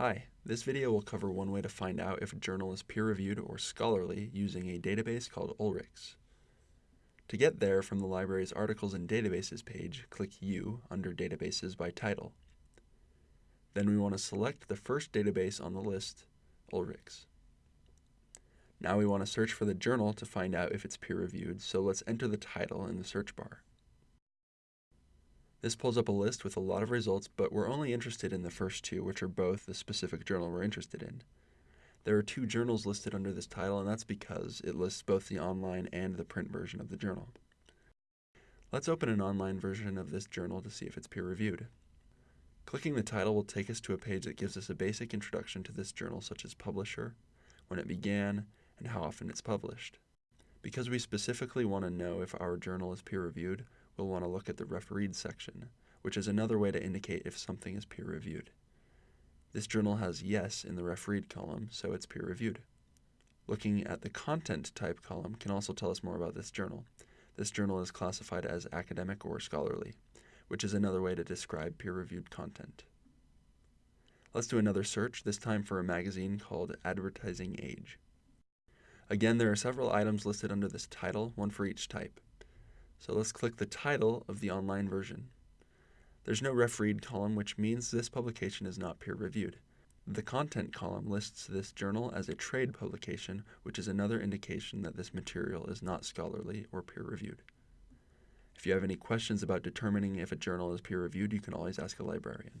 Hi, this video will cover one way to find out if a journal is peer-reviewed or scholarly using a database called Ulrichs. To get there from the library's Articles and Databases page, click U under Databases by title. Then we want to select the first database on the list, Ulrichs. Now we want to search for the journal to find out if it's peer-reviewed, so let's enter the title in the search bar. This pulls up a list with a lot of results, but we're only interested in the first two, which are both the specific journal we're interested in. There are two journals listed under this title, and that's because it lists both the online and the print version of the journal. Let's open an online version of this journal to see if it's peer-reviewed. Clicking the title will take us to a page that gives us a basic introduction to this journal, such as publisher, when it began, and how often it's published. Because we specifically want to know if our journal is peer-reviewed, we'll want to look at the refereed section, which is another way to indicate if something is peer-reviewed. This journal has yes in the refereed column, so it's peer-reviewed. Looking at the content type column can also tell us more about this journal. This journal is classified as academic or scholarly, which is another way to describe peer-reviewed content. Let's do another search, this time for a magazine called Advertising Age. Again, there are several items listed under this title, one for each type. So let's click the title of the online version. There's no refereed column, which means this publication is not peer-reviewed. The content column lists this journal as a trade publication, which is another indication that this material is not scholarly or peer-reviewed. If you have any questions about determining if a journal is peer-reviewed, you can always ask a librarian.